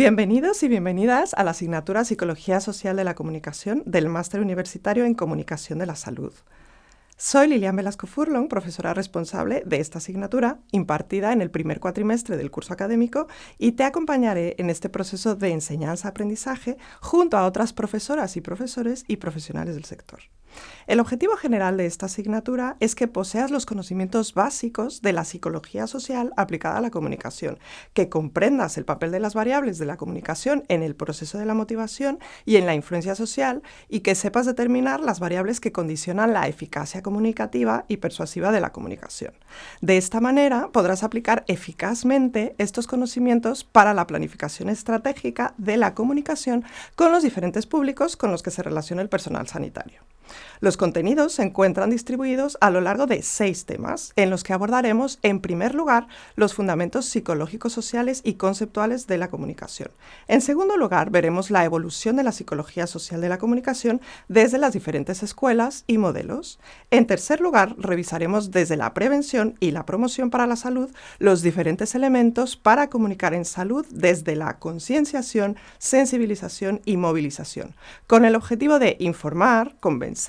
Bienvenidos y bienvenidas a la asignatura Psicología Social de la Comunicación del Máster Universitario en Comunicación de la Salud. Soy Lilian Velasco Furlong, profesora responsable de esta asignatura impartida en el primer cuatrimestre del curso académico y te acompañaré en este proceso de enseñanza-aprendizaje junto a otras profesoras y profesores y profesionales del sector. El objetivo general de esta asignatura es que poseas los conocimientos básicos de la psicología social aplicada a la comunicación, que comprendas el papel de las variables de la comunicación en el proceso de la motivación y en la influencia social y que sepas determinar las variables que condicionan la eficacia comunicativa y persuasiva de la comunicación. De esta manera podrás aplicar eficazmente estos conocimientos para la planificación estratégica de la comunicación con los diferentes públicos con los que se relaciona el personal sanitario. Los contenidos se encuentran distribuidos a lo largo de seis temas, en los que abordaremos, en primer lugar, los fundamentos psicológicos, sociales y conceptuales de la comunicación. En segundo lugar, veremos la evolución de la psicología social de la comunicación desde las diferentes escuelas y modelos. En tercer lugar, revisaremos desde la prevención y la promoción para la salud los diferentes elementos para comunicar en salud desde la concienciación, sensibilización y movilización, con el objetivo de informar, convencer,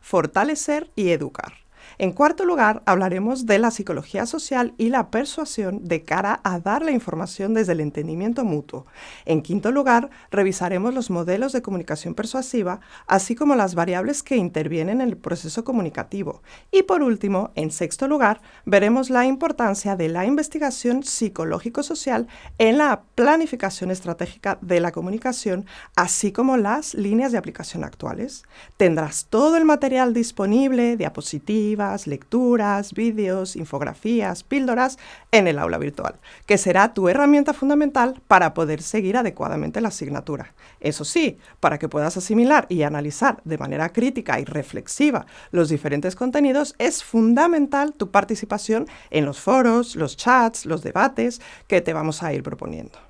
fortalecer y educar. En cuarto lugar, hablaremos de la psicología social y la persuasión de cara a dar la información desde el entendimiento mutuo. En quinto lugar, revisaremos los modelos de comunicación persuasiva, así como las variables que intervienen en el proceso comunicativo. Y por último, en sexto lugar, veremos la importancia de la investigación psicológico-social en la planificación estratégica de la comunicación, así como las líneas de aplicación actuales. Tendrás todo el material disponible, diapositivas, lecturas, vídeos, infografías, píldoras en el aula virtual, que será tu herramienta fundamental para poder seguir adecuadamente la asignatura. Eso sí, para que puedas asimilar y analizar de manera crítica y reflexiva los diferentes contenidos, es fundamental tu participación en los foros, los chats, los debates que te vamos a ir proponiendo.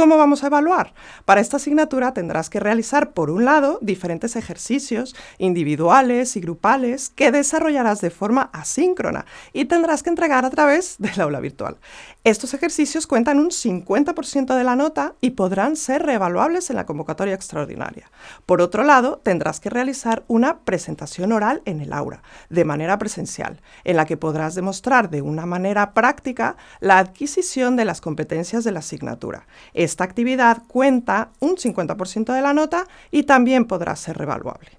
¿Cómo vamos a evaluar? Para esta asignatura tendrás que realizar, por un lado, diferentes ejercicios individuales y grupales que desarrollarás de forma asíncrona y tendrás que entregar a través del aula virtual. Estos ejercicios cuentan un 50% de la nota y podrán ser reevaluables en la convocatoria extraordinaria. Por otro lado, tendrás que realizar una presentación oral en el aula, de manera presencial, en la que podrás demostrar de una manera práctica la adquisición de las competencias de la asignatura esta actividad cuenta un 50% de la nota y también podrá ser revaluable.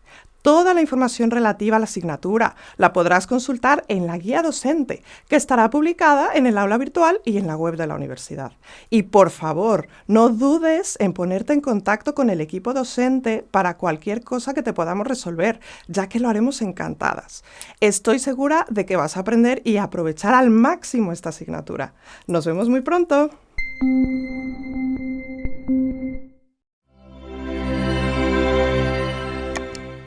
Toda la información relativa a la asignatura la podrás consultar en la guía docente, que estará publicada en el aula virtual y en la web de la universidad. Y por favor, no dudes en ponerte en contacto con el equipo docente para cualquier cosa que te podamos resolver, ya que lo haremos encantadas. Estoy segura de que vas a aprender y aprovechar al máximo esta asignatura. Nos vemos muy pronto.